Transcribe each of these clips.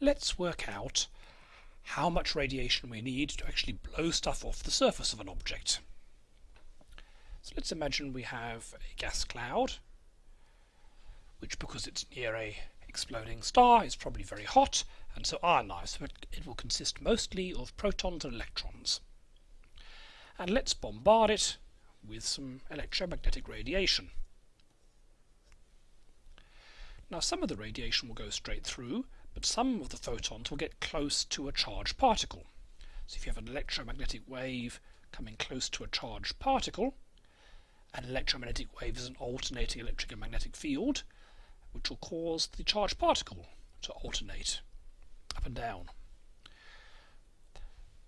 let's work out how much radiation we need to actually blow stuff off the surface of an object. So let's imagine we have a gas cloud, which because it's near a exploding star is probably very hot and so ionized, but it will consist mostly of protons and electrons. And let's bombard it with some electromagnetic radiation. Now some of the radiation will go straight through, but some of the photons will get close to a charged particle. So if you have an electromagnetic wave coming close to a charged particle, an electromagnetic wave is an alternating electric and magnetic field, which will cause the charged particle to alternate up and down.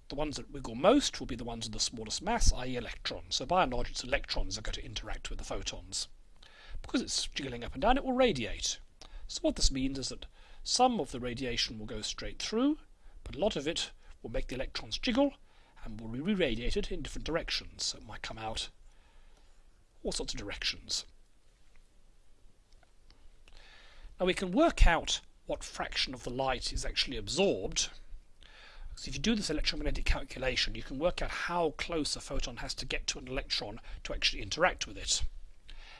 The ones that wiggle most will be the ones with the smallest mass, i.e. electrons. So by and large it's electrons that are going to interact with the photons. Because it's jiggling up and down it will radiate. So what this means is that some of the radiation will go straight through, but a lot of it will make the electrons jiggle and will be re-radiated in different directions. So it might come out all sorts of directions. Now we can work out what fraction of the light is actually absorbed. So if you do this electromagnetic calculation, you can work out how close a photon has to get to an electron to actually interact with it.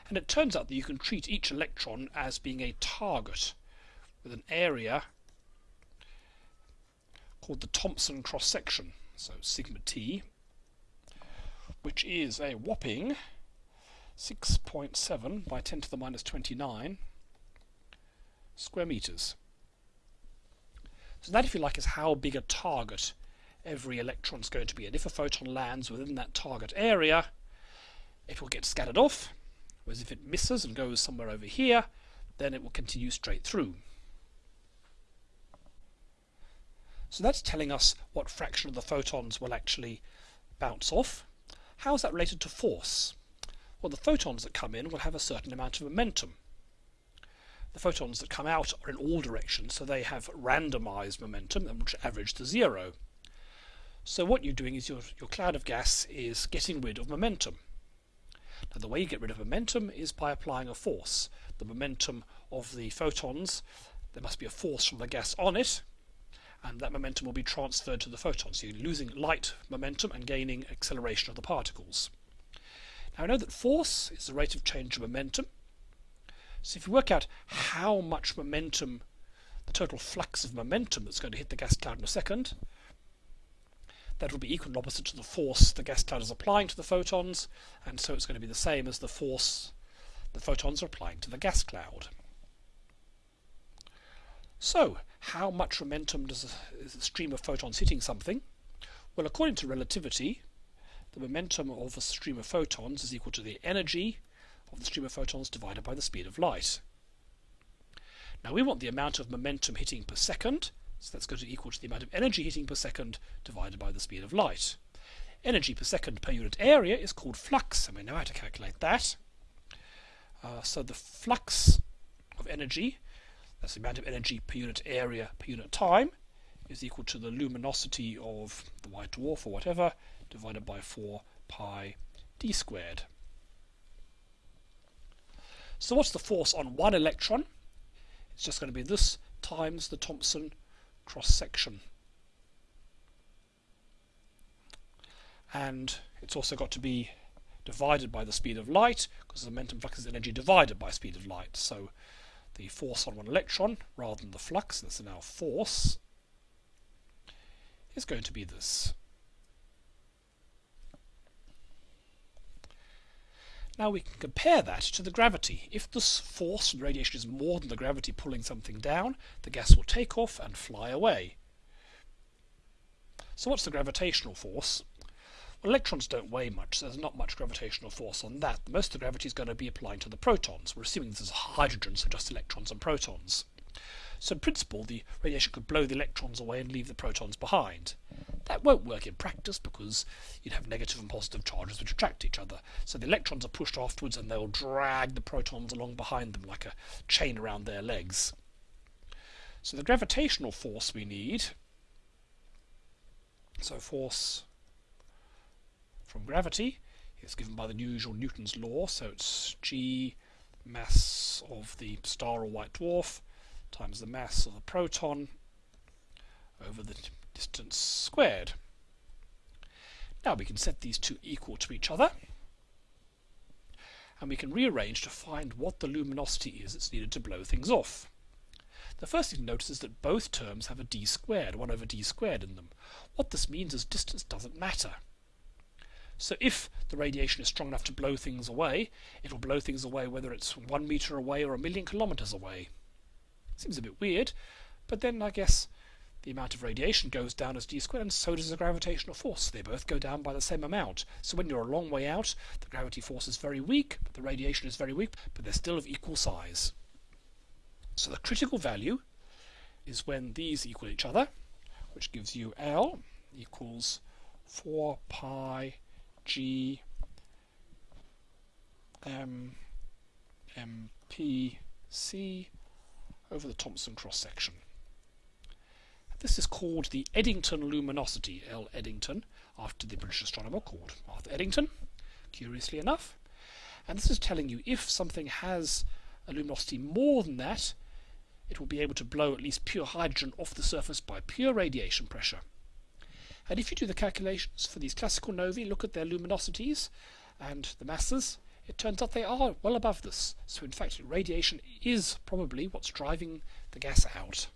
And it turns out that you can treat each electron as being a target with an area called the Thomson cross-section, so sigma t, which is a whopping 6.7 by 10 to the minus 29 square meters. So that, if you like, is how big a target every electron is going to be. And if a photon lands within that target area, it will get scattered off, whereas if it misses and goes somewhere over here, then it will continue straight through. So that's telling us what fraction of the photons will actually bounce off. How is that related to force? Well, the photons that come in will have a certain amount of momentum the photons that come out are in all directions, so they have randomized momentum, which average to zero. So what you're doing is your, your cloud of gas is getting rid of momentum. Now the way you get rid of momentum is by applying a force. The momentum of the photons, there must be a force from the gas on it, and that momentum will be transferred to the photons. So you're losing light momentum and gaining acceleration of the particles. Now I know that force is the rate of change of momentum, so if you work out how much momentum, the total flux of momentum that's going to hit the gas cloud in a second, that will be equal and opposite to the force the gas cloud is applying to the photons, and so it's going to be the same as the force the photons are applying to the gas cloud. So, how much momentum does a, stream of photons hitting something? Well, according to relativity, the momentum of a stream of photons is equal to the energy of the stream of photons divided by the speed of light. Now we want the amount of momentum hitting per second, so that's going to equal to the amount of energy hitting per second divided by the speed of light. Energy per second per unit area is called flux, and we know how to calculate that. Uh, so the flux of energy, that's the amount of energy per unit area per unit time, is equal to the luminosity of the white dwarf or whatever, divided by 4 pi d squared. So what's the force on one electron? It's just going to be this times the Thomson cross-section. And it's also got to be divided by the speed of light, because the momentum flux is energy divided by speed of light. So the force on one electron, rather than the flux, that's now force, is going to be this. Now we can compare that to the gravity. If this force from radiation is more than the gravity pulling something down, the gas will take off and fly away. So what's the gravitational force? Well, electrons don't weigh much, so there's not much gravitational force on that. Most of the gravity is going to be applying to the protons. We're assuming this is hydrogen, so just electrons and protons. So in principle, the radiation could blow the electrons away and leave the protons behind. That won't work in practice because you'd have negative and positive charges which attract each other. So the electrons are pushed afterwards and they'll drag the protons along behind them like a chain around their legs. So the gravitational force we need, so force from gravity is given by the usual Newton's law, so it's g mass of the star or white dwarf times the mass of the proton over the distance squared. Now we can set these two equal to each other and we can rearrange to find what the luminosity is that's needed to blow things off. The first thing to notice is that both terms have a d squared, 1 over d squared in them. What this means is distance doesn't matter. So if the radiation is strong enough to blow things away, it will blow things away whether it's one meter away or a million kilometers away. Seems a bit weird, but then I guess the amount of radiation goes down as d squared and so does the gravitational force. They both go down by the same amount. So when you're a long way out, the gravity force is very weak, but the radiation is very weak, but they're still of equal size. So the critical value is when these equal each other, which gives you L equals 4 pi G M M P C over the Thomson cross section. This is called the Eddington luminosity, L. Eddington, after the British astronomer called Arthur Eddington, curiously enough. And this is telling you if something has a luminosity more than that, it will be able to blow at least pure hydrogen off the surface by pure radiation pressure. And if you do the calculations for these classical novae, look at their luminosities and the masses, it turns out they are well above this. So in fact, radiation is probably what's driving the gas out.